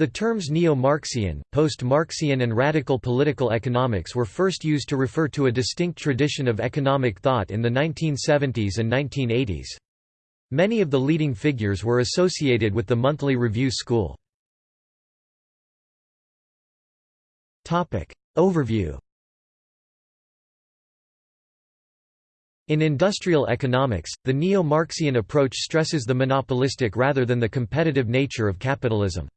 The terms neo-Marxian, post-Marxian and radical political economics were first used to refer to a distinct tradition of economic thought in the 1970s and 1980s. Many of the leading figures were associated with the Monthly Review School. Overview In industrial economics, the neo-Marxian approach stresses the monopolistic rather than the competitive nature of capitalism.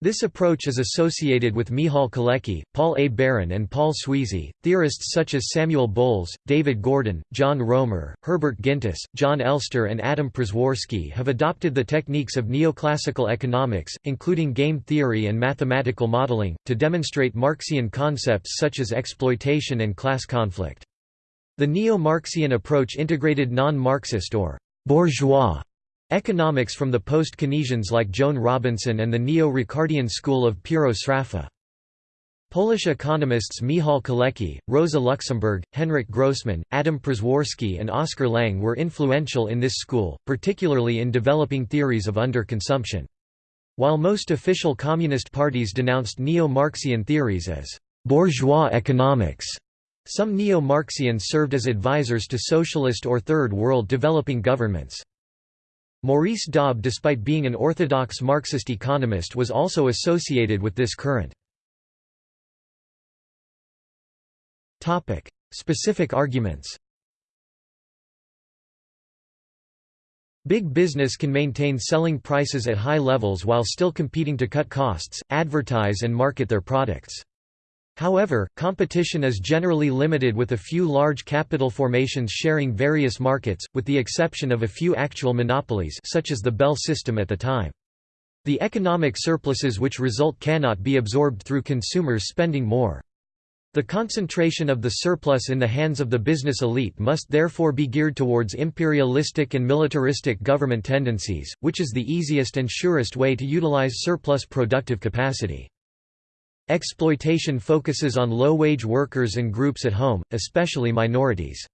This approach is associated with Michal Kalecki, Paul A. Baran and Paul Sweezy. Theorists such as Samuel Bowles, David Gordon, John Roemer, Herbert Gintis, Jon Elster and Adam Przeworski have adopted the techniques of neoclassical economics, including game theory and mathematical modeling, to demonstrate Marxian concepts such as exploitation and class conflict. The neo-Marxian approach integrated non-Marxist or bourgeois Economics from the post-Keynesians like Joan Robinson and the neo-Ricardian school of Piero Sraffa. Polish economists Michal Kalecki, Rosa Luxemburg, Henryk Grossman, Adam Przeworski and Oskar Lange were influential in this school, particularly in developing theories of underconsumption. While most official communist parties denounced neo-Marxian theories as «bourgeois economics», some neo-Marxians served as advisors to socialist or Third World developing governments. Maurice Dobb despite being an orthodox Marxist economist was also associated with this current. Specific arguments Big business can maintain selling prices at high levels while still competing to cut costs, advertise and market their products. However, competition is generally limited with a few large capital formations sharing various markets, with the exception of a few actual monopolies such as the Bell system at the time. The economic surpluses which result cannot be absorbed through consumers spending more. The concentration of the surplus in the hands of the business elite must therefore be geared towards imperialistic and militaristic government tendencies, which is the easiest and surest way to utilize surplus productive capacity. Exploitation focuses on low-wage workers and groups at home, especially minorities.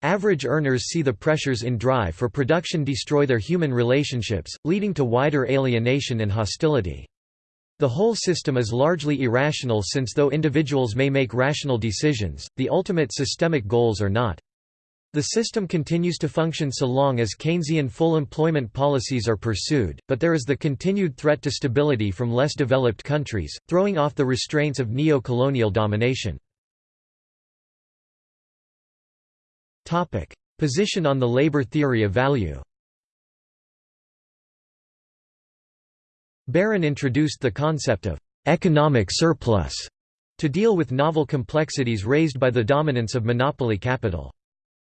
Average earners see the pressures in drive for production destroy their human relationships, leading to wider alienation and hostility. The whole system is largely irrational since though individuals may make rational decisions, the ultimate systemic goals are not. The system continues to function so long as Keynesian full employment policies are pursued, but there is the continued threat to stability from less developed countries, throwing off the restraints of neo-colonial domination. Position on the labor theory of value Baran introduced the concept of «economic surplus» to deal with novel complexities raised by the dominance of monopoly capital.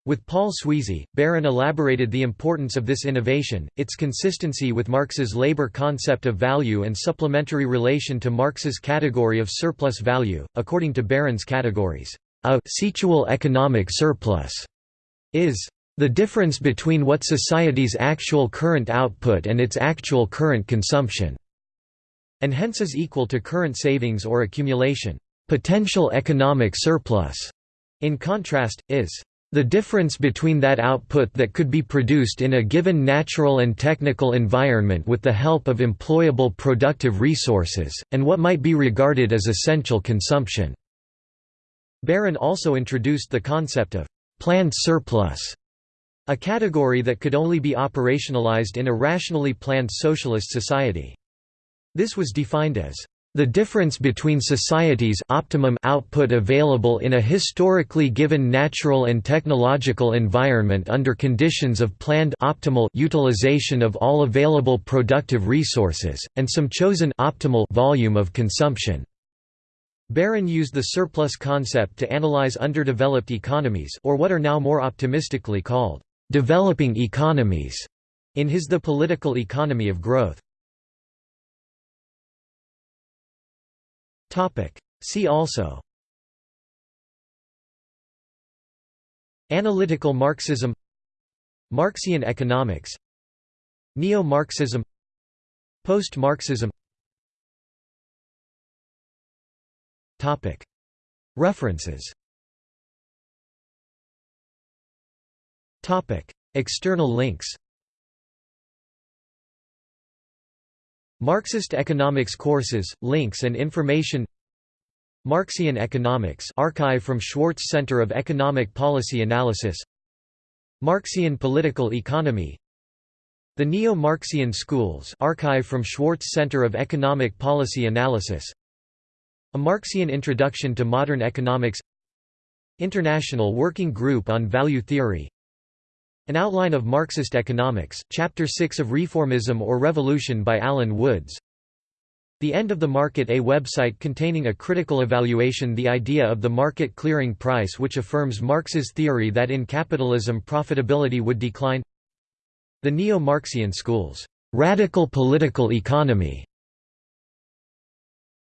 With Paul Sweezy, Baran elaborated the importance of this innovation, its consistency with Marx's labor concept of value and supplementary relation to Marx's category of surplus value. According to Baran's categories, a situal economic surplus is the difference between what society's actual current output and its actual current consumption, and hence is equal to current savings or accumulation. Potential economic surplus, in contrast, is the difference between that output that could be produced in a given natural and technical environment with the help of employable productive resources, and what might be regarded as essential consumption. Baran also introduced the concept of planned surplus, a category that could only be operationalized in a rationally planned socialist society. This was defined as the difference between society's optimum output available in a historically given natural and technological environment under conditions of planned optimal utilization of all available productive resources, and some chosen optimal volume of consumption. Baran used the surplus concept to analyze underdeveloped economies or what are now more optimistically called developing economies in his The Political Economy of Growth. See also. Analytical Marxism. Marxian economics. Neo-Marxism. Post-Marxism. References. External links Marxist economics courses, links and information Marxian Economics archive from Schwartz Center of Economic Policy Analysis Marxian Political Economy The Neo-Marxian Schools archive from Schwartz Center of Economic Policy Analysis A Marxian Introduction to Modern Economics International Working Group on Value Theory An Outline of Marxist Economics, Chapter 6 of Reformism or Revolution by Alan Woods. The End of the Market A website containing a critical evaluation the idea of the market clearing price which affirms Marx's theory that in capitalism profitability would decline. The Neo-Marxian schools, "'radical political economy'